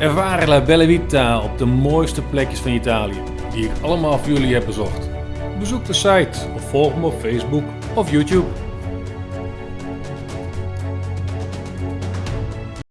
Ervaren La bellavita op de mooiste plekjes van Italië, die ik allemaal voor jullie heb bezocht. Bezoek de site of volg me op Facebook of YouTube.